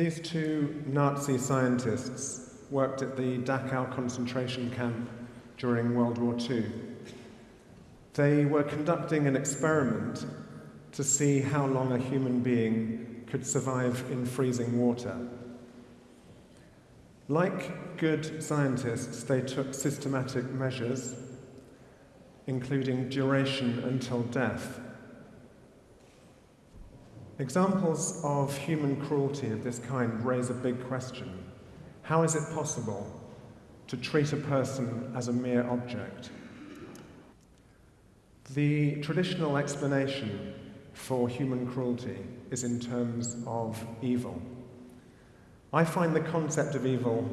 These two Nazi scientists worked at the Dachau concentration camp during World War II. They were conducting an experiment to see how long a human being could survive in freezing water. Like good scientists, they took systematic measures, including duration until death. Examples of human cruelty of this kind raise a big question. How is it possible to treat a person as a mere object? The traditional explanation for human cruelty is in terms of evil. I find the concept of evil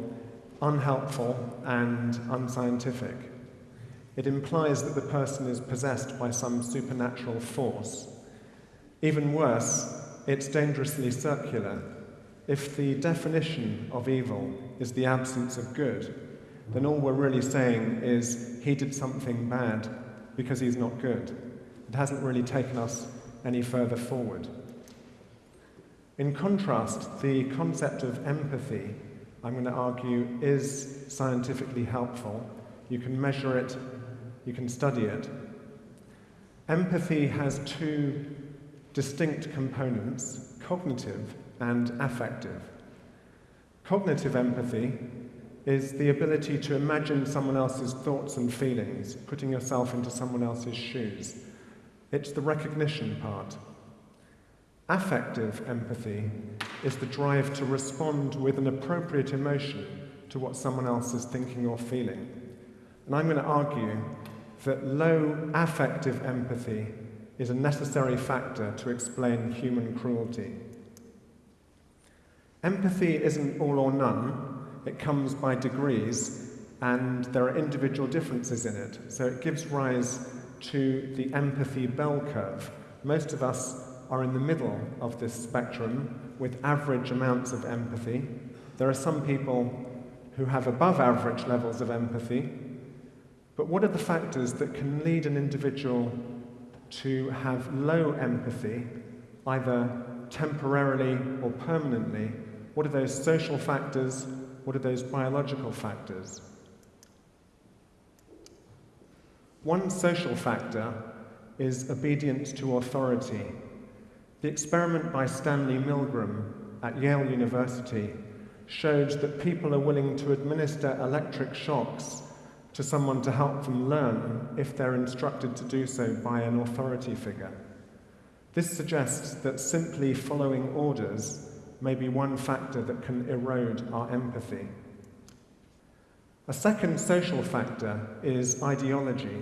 unhelpful and unscientific. It implies that the person is possessed by some supernatural force. Even worse, it's dangerously circular. If the definition of evil is the absence of good, then all we're really saying is he did something bad because he's not good. It hasn't really taken us any further forward. In contrast, the concept of empathy, I'm going to argue, is scientifically helpful. You can measure it, you can study it. Empathy has two distinct components cognitive and affective. Cognitive empathy is the ability to imagine someone else's thoughts and feelings, putting yourself into someone else's shoes. It's the recognition part. Affective empathy is the drive to respond with an appropriate emotion to what someone else is thinking or feeling. And I'm going to argue that low affective empathy is a necessary factor to explain human cruelty. Empathy isn't all or none, it comes by degrees, and there are individual differences in it. So it gives rise to the empathy bell curve. Most of us are in the middle of this spectrum with average amounts of empathy. There are some people who have above average levels of empathy. But what are the factors that can lead an individual to have low empathy, either temporarily or permanently? What are those social factors? What are those biological factors? One social factor is obedience to authority. The experiment by Stanley Milgram at Yale University showed that people are willing to administer electric shocks to someone to help them learn if they're instructed to do so by an authority figure. This suggests that simply following orders may be one factor that can erode our empathy. A second social factor is ideology.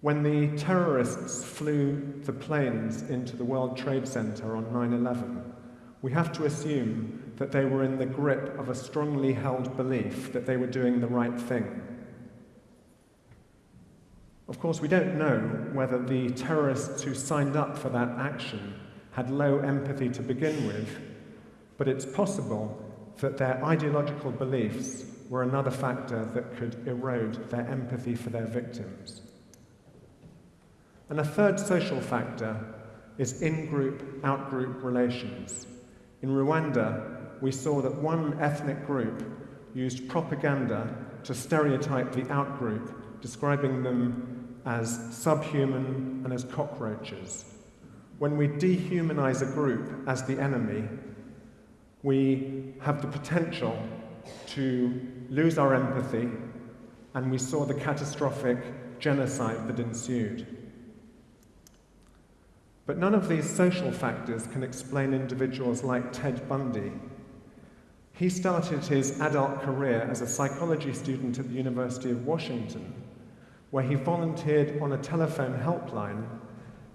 When the terrorists flew the planes into the World Trade Center on 9 11, we have to assume that they were in the grip of a strongly held belief that they were doing the right thing. Of course, we don't know whether the terrorists who signed up for that action had low empathy to begin with, but it's possible that their ideological beliefs were another factor that could erode their empathy for their victims. And a third social factor is in group out group relations. In Rwanda, we saw that one ethnic group used propaganda to stereotype the out group, describing them as subhuman and as cockroaches. When we dehumanize a group as the enemy, we have the potential to lose our empathy, and we saw the catastrophic genocide that ensued. But none of these social factors can explain individuals like Ted Bundy. He started his adult career as a psychology student at the University of Washington, where he volunteered on a telephone helpline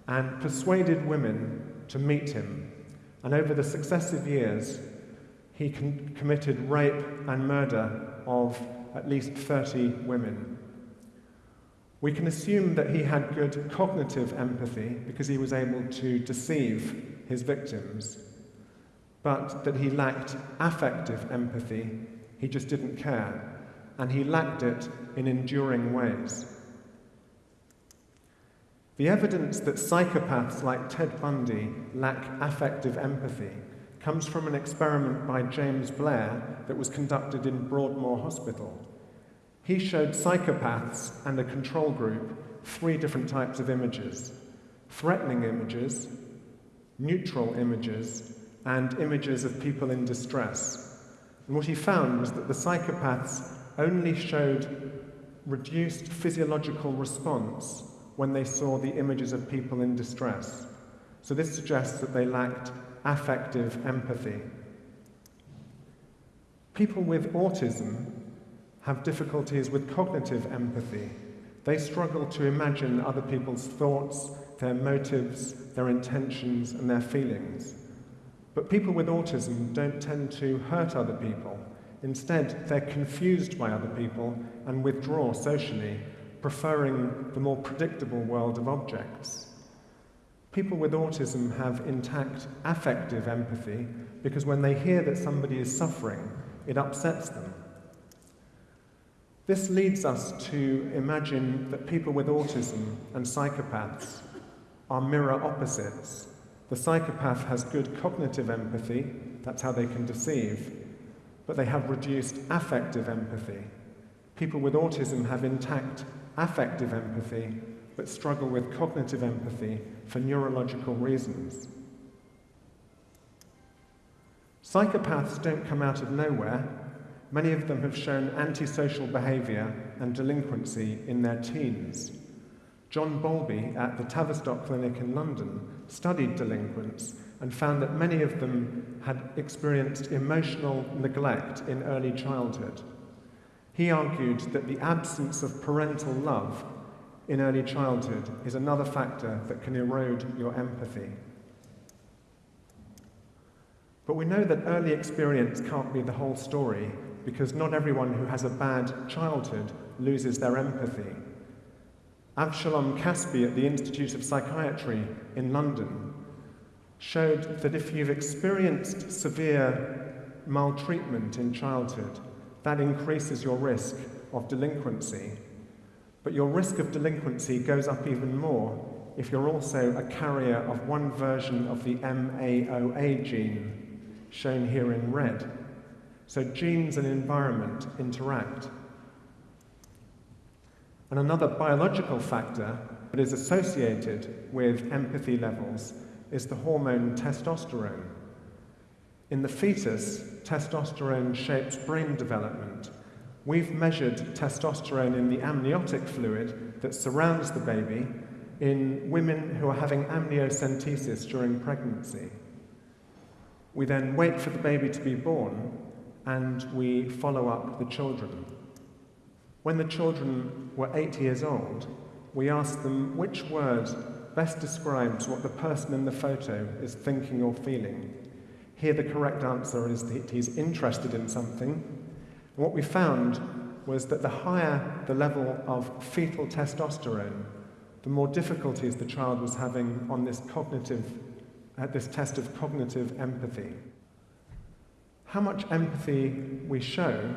and persuaded women to meet him. And over the successive years, he con- committed rape and murder of at least 30 women. We can assume that he had good cognitive empathy because he was able to deceive his victims, but that he lacked affective empathy, he just didn't care, and he lacked it in enduring ways. The evidence that psychopaths like Ted Bundy lack affective empathy comes from an experiment by James Blair that was conducted in Broadmoor Hospital. He showed psychopaths and a control group three different types of images threatening images, neutral images, and images of people in distress. And what he found was that the psychopaths only showed reduced physiological response when they saw the images of people in distress. So this suggests that they lacked affective empathy. People with autism have difficulties with cognitive empathy. They struggle to imagine other people's thoughts, their motives, their intentions, and their feelings. But people with autism don't tend to hurt other people. Instead, they're confused by other people and withdraw socially, preferring the more predictable world of objects. People with autism have intact affective empathy because when they hear that somebody is suffering, it upsets them. This leads us to imagine that people with autism and psychopaths are mirror opposites. The psychopath has good cognitive empathy, that's how they can deceive, but they have reduced affective empathy. People with autism have intact affective empathy, but struggle with cognitive empathy for neurological reasons. Psychopaths don't come out of nowhere. Many of them have shown antisocial behaviour and delinquency in their teens. John Bowlby at the Tavistock Clinic in London studied delinquents and found that many of them had experienced emotional neglect in early childhood. He argued that the absence of parental love in early childhood is another factor that can erode your empathy. But we know that early experience can't be the whole story because not everyone who has a bad childhood loses their empathy. Avshalom Caspi at the Institute of Psychiatry in London showed that if you've experienced severe maltreatment in childhood, that increases your risk of delinquency. But your risk of delinquency goes up even more if you're also a carrier of one version of the MAOA gene, shown here in red. So genes and environment interact. And another biological factor that is associated with empathy levels is the hormone testosterone. In the fetus, testosterone shapes brain development. We've measured testosterone in the amniotic fluid that surrounds the baby in women who are having amniocentesis during pregnancy. We then wait for the baby to be born and we follow up the children. When the children were eight years old, we asked them which word best describes what the person in the photo is thinking or feeling. Here, the correct answer is that he's interested in something. And what we found was that the higher the level of fetal testosterone, the more difficulties the child was having on this cognitive, at this test of cognitive empathy. How much empathy we show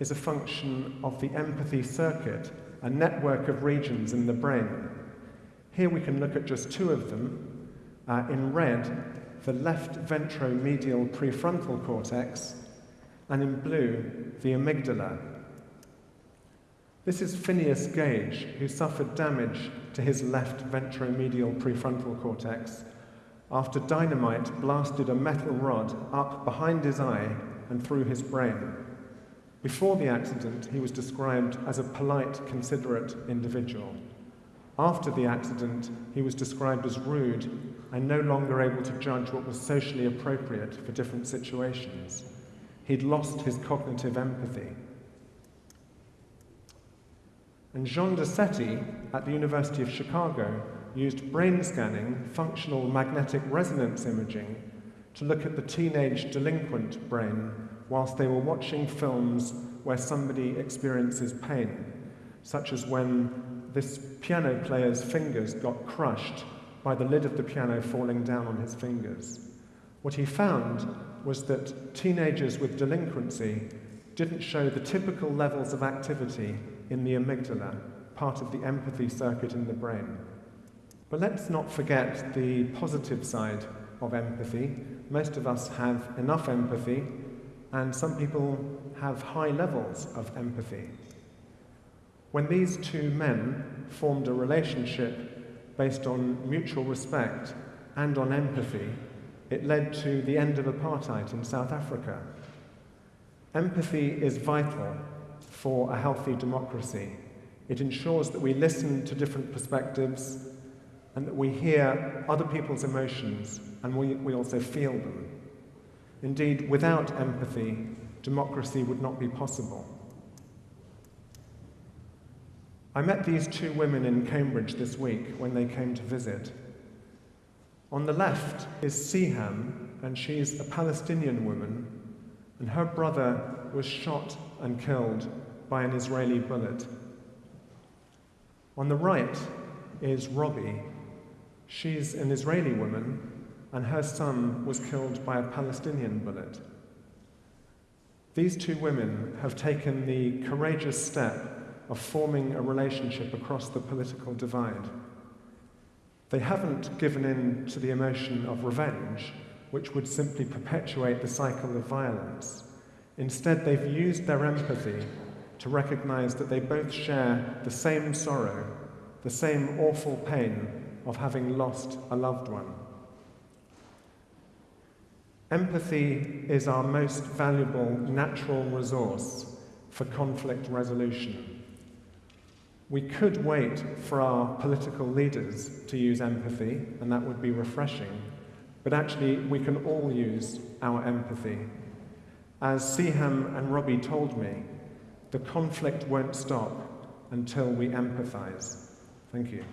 is a function of the empathy circuit, a network of regions in the brain here we can look at just two of them. Uh, in red, the left ventromedial prefrontal cortex, and in blue, the amygdala. This is Phineas Gage, who suffered damage to his left ventromedial prefrontal cortex after dynamite blasted a metal rod up behind his eye and through his brain. Before the accident, he was described as a polite, considerate individual. After the accident, he was described as rude and no longer able to judge what was socially appropriate for different situations. He'd lost his cognitive empathy. And Jean Decety at the University of Chicago used brain scanning, functional magnetic resonance imaging, to look at the teenage delinquent brain whilst they were watching films where somebody experiences pain, such as when this piano player's fingers got crushed by the lid of the piano falling down on his fingers. What he found was that teenagers with delinquency didn't show the typical levels of activity in the amygdala, part of the empathy circuit in the brain. But let's not forget the positive side of empathy. Most of us have enough empathy, and some people have high levels of empathy. When these two men formed a relationship based on mutual respect and on empathy, it led to the end of apartheid in South Africa. Empathy is vital for a healthy democracy. It ensures that we listen to different perspectives and that we hear other people's emotions and we, we also feel them. Indeed, without empathy, democracy would not be possible. I met these two women in Cambridge this week when they came to visit. On the left is Siham, and she's a Palestinian woman, and her brother was shot and killed by an Israeli bullet. On the right is Robi. She's an Israeli woman, and her son was killed by a Palestinian bullet. These two women have taken the courageous step of forming a relationship across the political divide. They haven't given in to the emotion of revenge, which would simply perpetuate the cycle of violence. Instead, they've used their empathy to recognize that they both share the same sorrow, the same awful pain of having lost a loved one. Empathy is our most valuable natural resource for conflict resolution. We could wait for our political leaders to use empathy, and that would be refreshing, but actually, we can all use our empathy. As Siham and Robi told me, the conflict won't stop until we empathize. Thank you.